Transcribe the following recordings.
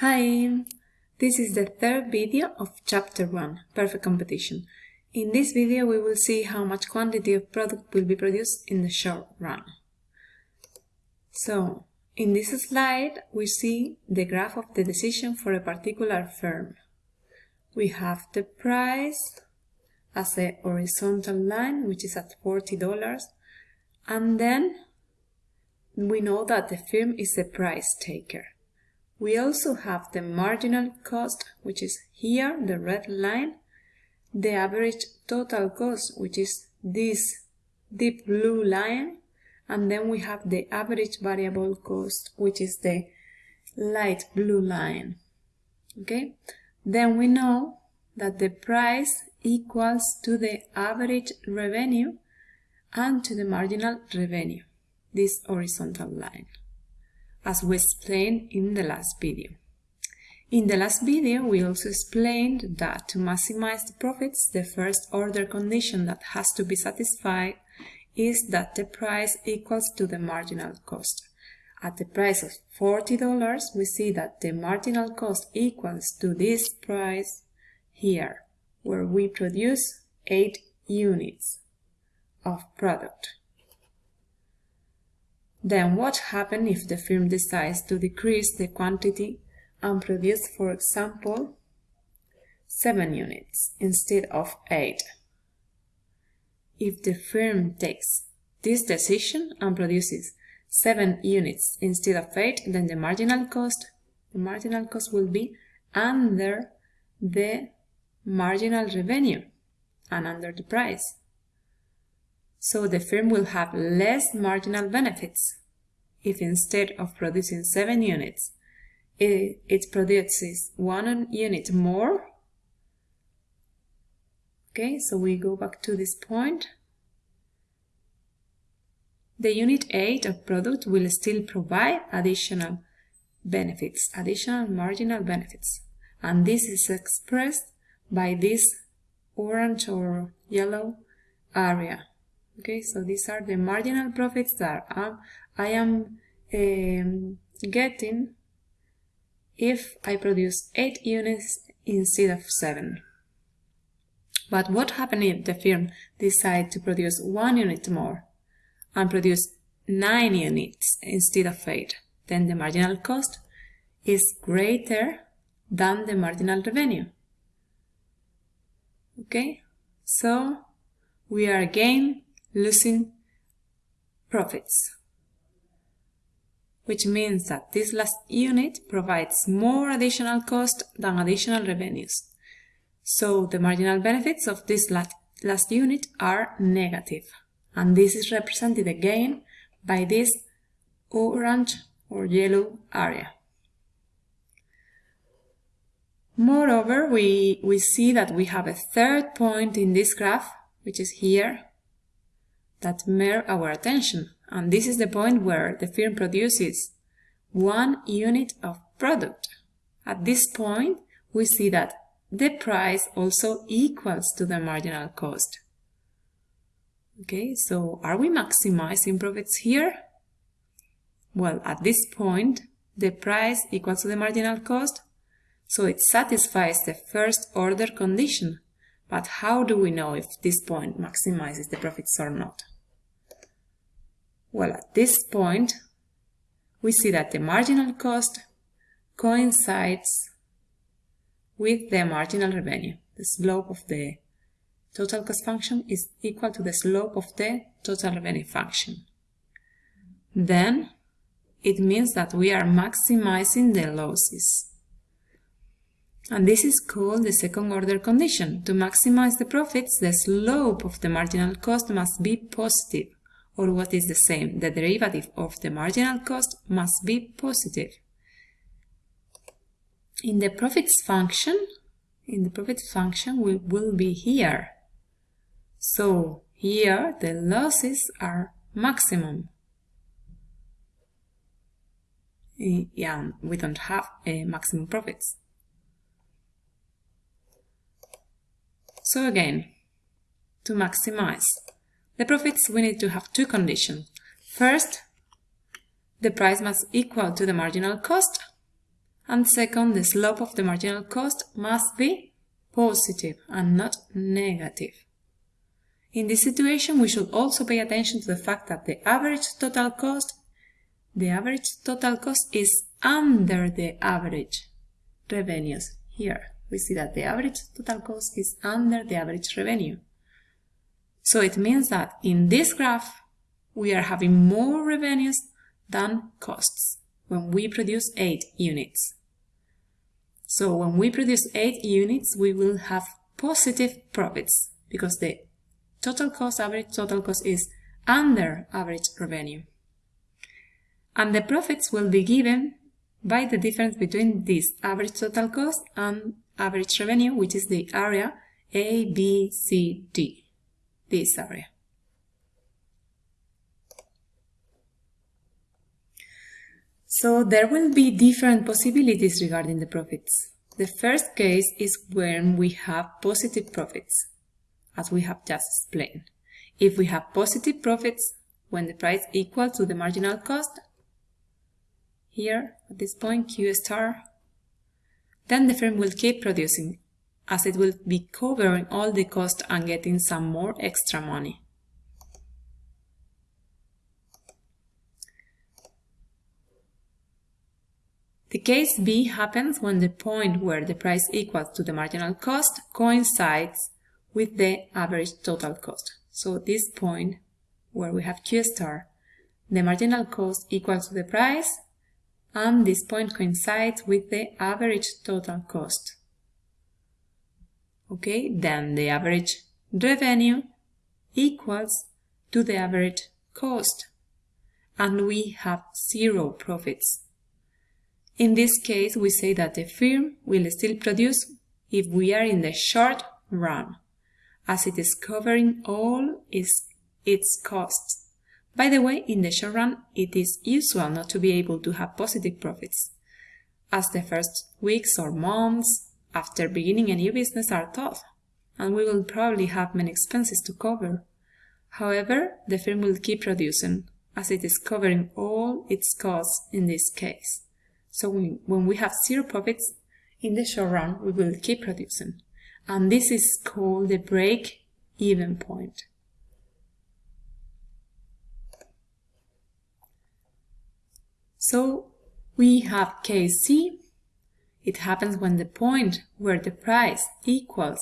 Hi! This is the third video of Chapter 1, Perfect Competition. In this video we will see how much quantity of product will be produced in the short run. So, in this slide we see the graph of the decision for a particular firm. We have the price as a horizontal line which is at $40 and then we know that the firm is a price taker. We also have the marginal cost, which is here, the red line, the average total cost, which is this deep blue line, and then we have the average variable cost, which is the light blue line. Okay, then we know that the price equals to the average revenue and to the marginal revenue, this horizontal line as we explained in the last video. In the last video, we also explained that to maximize the profits, the first order condition that has to be satisfied is that the price equals to the marginal cost. At the price of $40, we see that the marginal cost equals to this price here, where we produce 8 units of product. Then what happens if the firm decides to decrease the quantity and produce, for example, 7 units instead of 8? If the firm takes this decision and produces 7 units instead of 8, then the marginal cost, the marginal cost will be under the marginal revenue and under the price so the firm will have less marginal benefits. If instead of producing 7 units, it, produces 1 unit more, okay, so we go back to this point, the unit 8 of product will still provide additional benefits, additional marginal benefits. And this is expressed by this orange or yellow area okay so these are the marginal profits that I am um, getting if I produce 8 units instead of 7 but what happens if the firm decides to produce 1 unit more and produce 9 units instead of 8 then the marginal cost is greater than the marginal revenue. Okay so we are again losing profits, which means that this last unit provides more additional cost than additional revenues. So the marginal benefits of this last, unit are negative, and this is represented again by this orange or yellow area. Moreover, we, we see that we have a third point in this graph, which is here, that merit our attention. And this is the point where the firm produces one unit of product. At this point, we see that the price also equals to the marginal cost. Okay, so are we maximizing profits here? Well, at this point, the price equals to the marginal cost, so it satisfies the first order condition. But how do we know if this point maximizes the profits or not? Well, at this point, we see that the marginal cost coincides with the marginal revenue. The slope of the total cost function is equal to the slope of the total revenue function. Then it means that we are maximizing the losses. And this is called the second order condition. To maximize the profits, the slope of the marginal cost must be positive or what is the same, the derivative of the marginal cost must be positive. In the profits function, in the profits function we will be here. So here the losses are maximum. Eh, yeah, we don't have a maximum profits. So again, to maximize the profits, we need to have two conditions. First, the price must equal to the marginal cost. And second, the slope of the marginal cost must be positive and not negative. In this situation, we should also pay attention to the fact that the average total cost, the average total cost is under the average revenues. Here, we see that the average total cost is under the average revenue. So it means that in this graph, we are having more revenues than costs when we produce 8 units. So when we produce 8 units, we will have positive profits because the total cost, average total cost is under average revenue. And the profits will be given by the difference between this average total cost and average revenue, which is the area A, B, C, D, this area. So there will be different possibilities regarding the profits. The first case is when we have positive profits, as we have just explained. If we have positive profits when the price equal to the marginal cost, here at this point Q star, then the firm will keep producing as it will be covering all the cost and getting some more extra money. The case B happens when the point where the price equals to the marginal cost coincides with the average total cost. So this point where we have Q star, the marginal cost equals to the price and this point coincides with the average total cost. Okay, then the average revenue equals to the average cost and we have zero profits. In this case, we say that the firm will still produce if we are in the short run, as it is covering all its, its costs. By the way, in the short run, it is usual not to be able to have positive profits, as the first weeks or months after beginning a new business are tough, and we will probably have many expenses to cover. However, the firm will keep producing, as it is covering all its costs in this case. So when we have zero profits in the short run, we will keep producing. And this is called the break-even point. So we have case C. It happens when the point where the price equals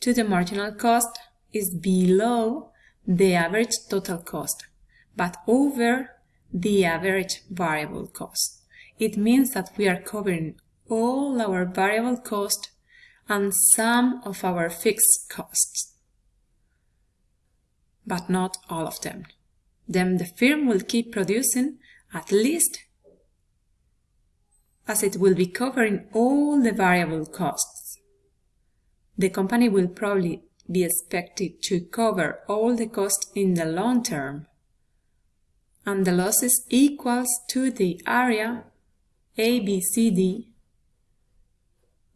to the marginal cost is below the average total cost, but over the average variable cost. It means that we are covering all our variable cost and some of our fixed costs, but not all of them. Then the firm will keep producing at least as it will be covering all the variable costs. The company will probably be expected to cover all the costs in the long term, and the losses equals to the area a, B, C, D,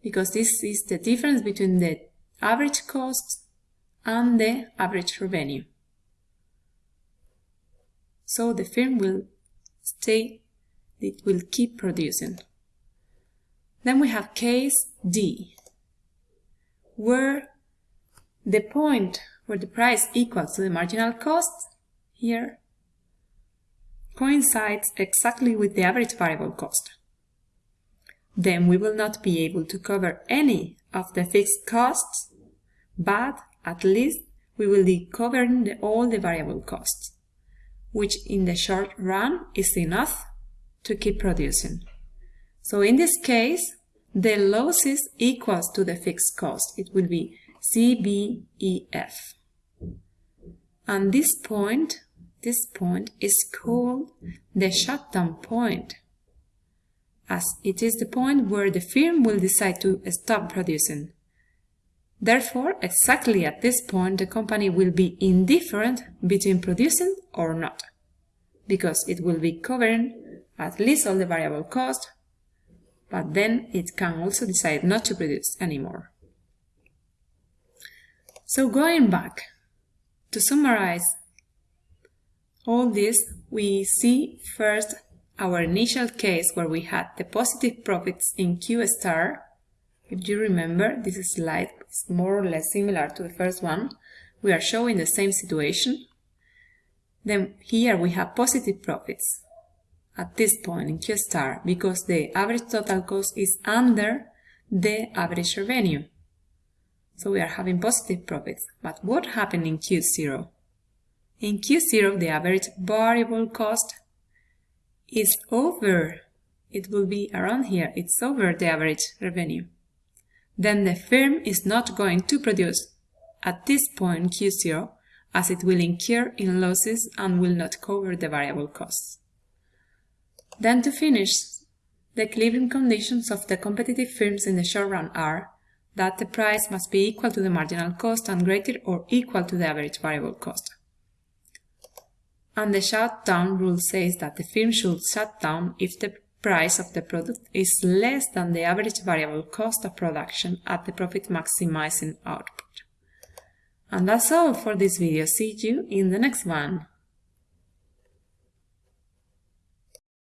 because this is the difference between the average costs and the average revenue. So the firm will stay, it will keep producing. Then we have case D, where the point where the price equals to the marginal cost, here, coincides exactly with the average variable cost then we will not be able to cover any of the fixed costs, but at least we will be covering the, all the variable costs, which in the short run is enough to keep producing. So in this case, the losses equals to the fixed cost. It will be CBEF. And this point, this point is called the shutdown point as it is the point where the firm will decide to stop producing. Therefore, exactly at this point, the company will be indifferent between producing or not, because it will be covering at least all the variable cost, but then it can also decide not to produce anymore. So going back, to summarize all this, we see first our initial case where we had the positive profits in Q star, if you remember, this slide is more or less similar to the first one, we are showing the same situation. Then here we have positive profits at this point in Q star because the average total cost is under the average revenue. So we are having positive profits. But what happened in Q0? In Q0, the average variable cost is over. It will be around here. It's over the average revenue. Then the firm is not going to produce at this point Q0 as it will incur in losses and will not cover the variable costs. Then to finish, the equilibrium conditions of the competitive firms in the short run are that the price must be equal to the marginal cost and greater or equal to the average variable cost. And the shutdown rule says that the firm should shut down if the price of the product is less than the average variable cost of production at the profit maximizing output. And that's all for this video. See you in the next one.